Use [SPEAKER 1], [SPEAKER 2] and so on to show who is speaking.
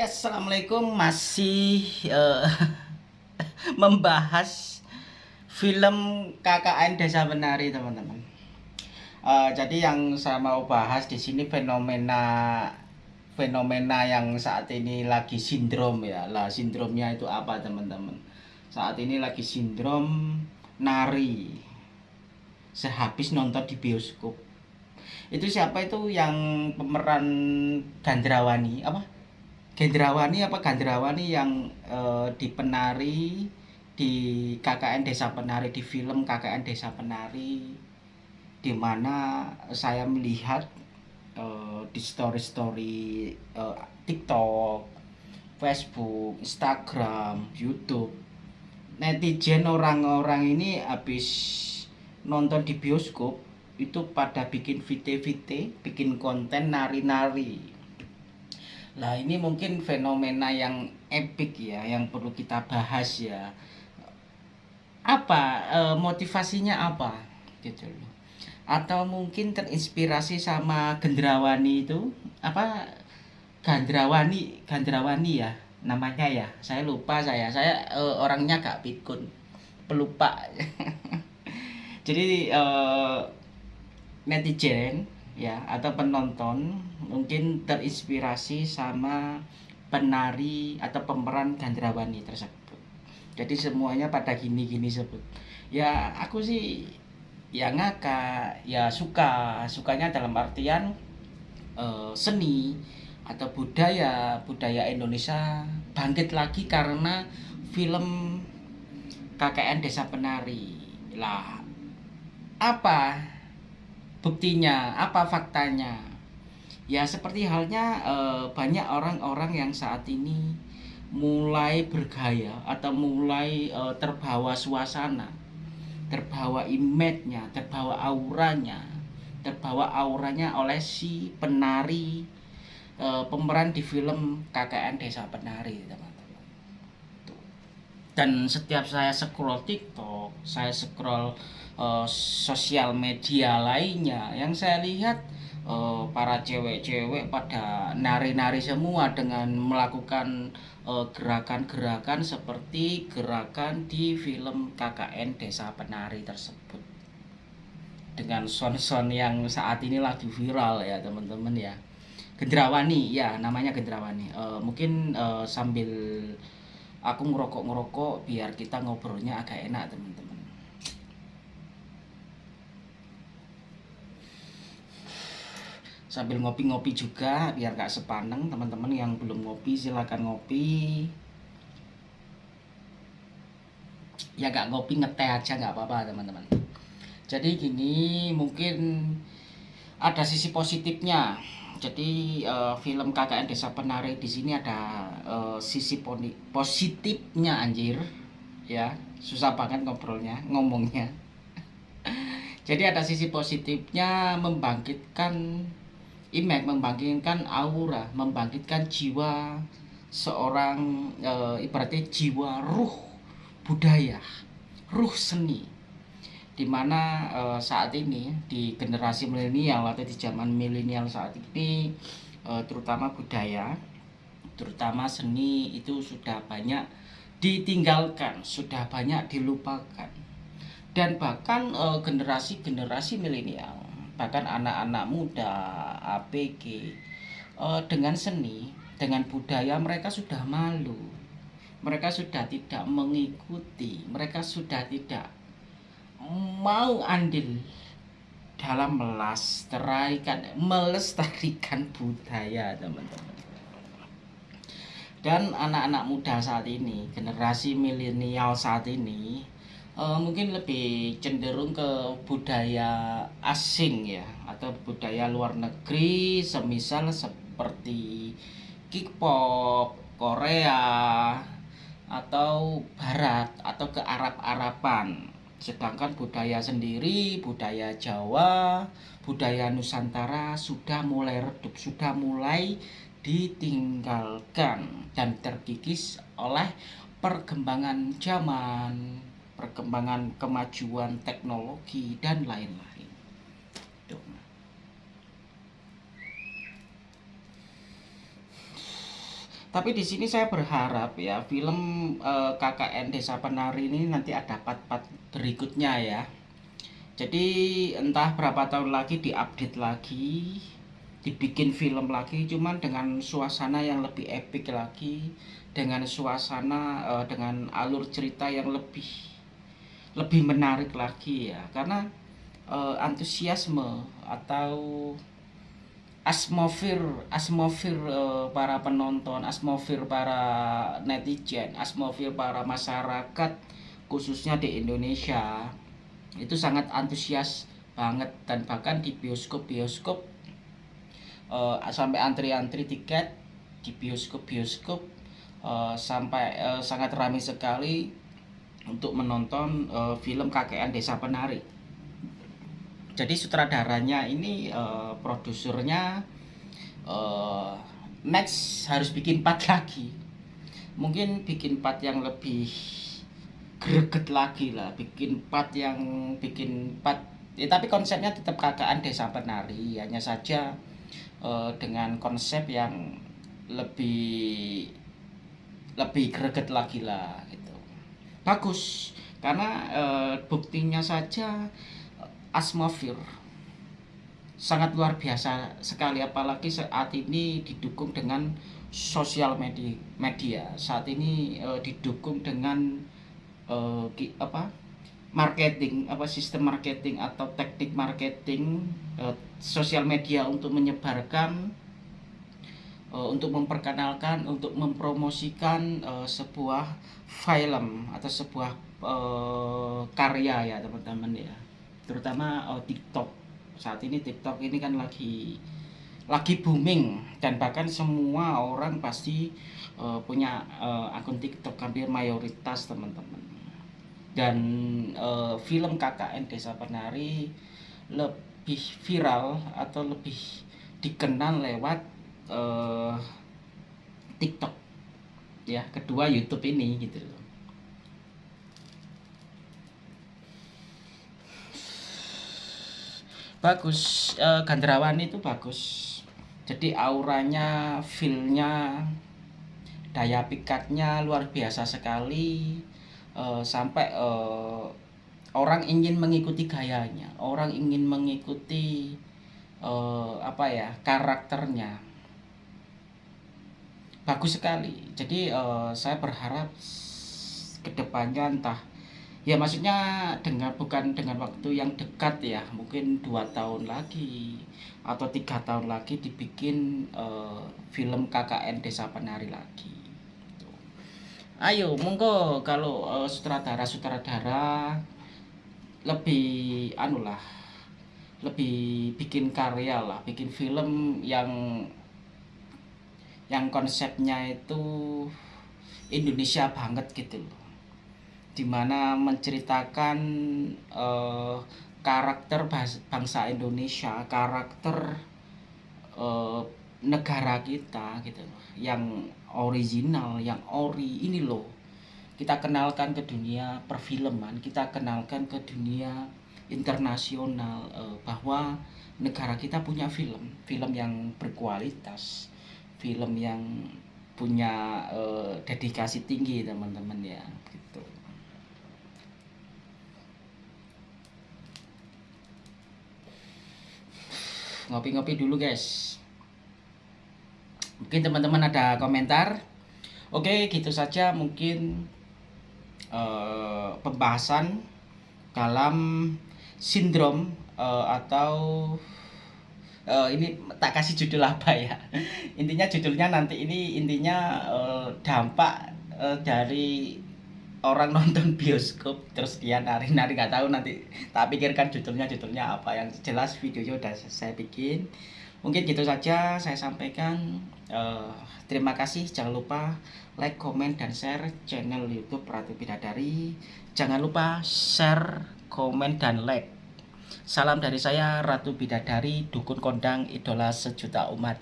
[SPEAKER 1] assalamualaikum. Masih uh, membahas film KKN Desa Penari teman-teman. Uh, jadi yang saya mau bahas di sini fenomena fenomena yang saat ini lagi sindrom ya. Lah sindromnya itu apa teman-teman? Saat ini lagi sindrom nari. Sehabis nonton di bioskop. Itu siapa itu yang pemeran Gandrawani? Apa Gendrawani apa Gandrawani yang uh, di penari di KKN Desa Penari di film KKN Desa Penari di mana saya melihat uh, di story-story uh, TikTok, Facebook, Instagram, YouTube netizen orang-orang ini habis nonton di bioskop itu pada bikin VT-VT, bikin konten nari-nari Nah ini mungkin fenomena yang epic ya, yang perlu kita bahas ya. Apa e, motivasinya apa gitu loh? Atau mungkin terinspirasi sama Gendrawani itu apa? Gandrawani, Gandrawani ya namanya ya. Saya lupa saya, saya e, orangnya gak pikun, pelupa. Jadi e, netizen ya atau penonton mungkin terinspirasi sama penari atau pemeran Gandrawani tersebut. Jadi semuanya pada gini-gini sebut. Ya aku sih ya ngakak, ya suka, sukanya dalam artian uh, seni atau budaya budaya Indonesia bangkit lagi karena film KKN Desa Penari. Lah apa buktinya apa faktanya? Ya seperti halnya e, banyak orang-orang yang saat ini mulai bergaya atau mulai e, terbawa suasana terbawa image-nya terbawa auranya terbawa auranya oleh si penari e, pemeran di film KKN Desa Penari teman-teman. Dan setiap saya scroll TikTok saya scroll uh, sosial media lainnya. Yang saya lihat uh, para cewek-cewek pada nari-nari semua dengan melakukan eh, gerakan-gerakan uh, seperti gerakan di film KKN Desa Penari tersebut. Dengan son-son yang saat ini lagi viral ya teman-teman ya. Gendrawani ya namanya Gendrawani uh, mungkin uh, sambil aku ngerokok-ngerokok biar kita ngobrolnya agak enak teman-teman sambil ngopi-ngopi juga biar gak sepaneng teman-teman yang belum ngopi silahkan ngopi. Ya gak ngopi ngeteh aja gak apa-apa teman-teman. Jadi gini mungkin ada sisi positifnya. Jadi uh, film KKN Desa Penari di sini ada uh, sisi positifnya anjir. Ya susah banget ngobrolnya ngomongnya. Jadi ada sisi positifnya membangkitkan Image membangkitkan aura, membangkitkan jiwa seorang e, ibaratnya jiwa ruh budaya, ruh seni. Di mana e, saat ini di generasi milenial atau di zaman milenial saat ini e, terutama budaya, terutama seni itu sudah banyak ditinggalkan, sudah banyak dilupakan. Dan bahkan generasi-generasi milenial bahkan anak-anak muda APG uh, dengan seni dengan budaya mereka sudah malu. Mereka sudah tidak mengikuti. Mereka sudah tidak mau andil dalam melestarikan melestarikan budaya teman-teman. Dan anak-anak muda saat ini generasi milenial saat ini uh, mungkin lebih cenderung ke budaya asing ya atau budaya luar negeri semisal seperti K-pop, Korea atau barat atau ke Arab-Araban. Sedangkan budaya sendiri, budaya Jawa, budaya Nusantara sudah mulai redup, sudah mulai ditinggalkan dan terkikis oleh perkembangan zaman, perkembangan kemajuan teknologi dan lain-lain. tapi di sini saya berharap ya film eh, KKN Desa Penari ini nanti ada part-part berikutnya ya jadi entah berapa tahun lagi diupdate lagi dibikin film lagi cuman dengan suasana yang lebih epic lagi dengan suasana uh, dengan alur cerita yang lebih lebih menarik lagi ya. Karena uh, antusiasme atau asmofir asmofir uh, para penonton asmofir para netizen asmofir para masyarakat khususnya di Indonesia itu sangat antusias banget. Dan bahkan di bioskop bioskop uh, sampai antri-antri tiket di bioskop-bioskop uh, sampai uh, sangat ramai sekali untuk menonton uh, film KKN Desa Penari. Jadi sutradaranya ini uh, produsernya uh, next harus bikin part lagi. Mungkin bikin part yang lebih greget lagi lah, bikin part yang bikin part ya, tapi konsepnya tetap KKN Desa Penari, hanya saja uh, dengan konsep yang lebih lebih greget lagi lah bagus. Karena uh, buktinya saja Asmofir. Sangat luar biasa sekali apalagi saat ini didukung dengan sosial media media. Saat ini uh, didukung dengan uh, apa marketing apa sistem marketing atau teknik marketing uh, sosial media untuk menyebarkan uh, untuk memperkenalkan untuk mempromosikan uh, sebuah film atau sebuah uh, karya ya teman-teman ya. Terutama uh, TikTok. Saat ini TikTok ini kan lagi lagi booming dan bahkan semua orang pasti uh, punya uh, akun TikTok hampir mayoritas teman-teman. Dan uh, film KKN Desa Penari lebih viral atau lebih dikenal lewat uh, TikTok. Ya kedua YouTube ini gitu loh. Bagus uh, Gandrawan itu bagus. Jadi auranya feelnya daya pikatnya luar biasa sekali. Uh, sampai uh, orang ingin mengikuti gayanya. Orang ingin mengikuti uh, apa ya karakternya bagus sekali. Jadi uh, saya berharap ke depannya entah ya maksudnya dengan bukan dengan waktu yang dekat ya mungkin dua tahun lagi atau tiga tahun lagi dibikin uh, film KKN Desa Penari lagi. Ayo monggo. Kalau uh, sutradara sutradara lebih anu lah lebih bikin karya lah bikin film yang yang konsepnya itu Indonesia banget gitu loh. Di mana menceritakan uh, karakter bangsa Indonesia karakter uh, negara kita gitu loh. Yang original yang ori ini loh. Kita kenalkan ke dunia perfilman kita kenalkan ke dunia internasional uh, bahwa negara kita punya film film yang berkualitas film yang punya uh, dedikasi tinggi teman-teman ya gitu. Ngopi-ngopi dulu guys. Mungkin teman-teman ada komentar? Oke gitu saja mungkin uh, pembahasan dalam sindrom uh, atau uh, ini tak kasih judul apa ya? Intinya judulnya nanti ini intinya uh, dampak uh, dari orang nonton bioskop. Terus dia nari-nari nggak tahu nanti tak pikirkan judulnya judulnya apa. Yang jelas videonya udah saya bikin. Mungkin gitu saja saya sampaikan. Uh, terima kasih. Jangan lupa like comment dan share channel YouTube Ratu Bidadari. Jangan lupa share komen dan like salam dari saya Ratu Bidadari dukun kondang idola sejuta umat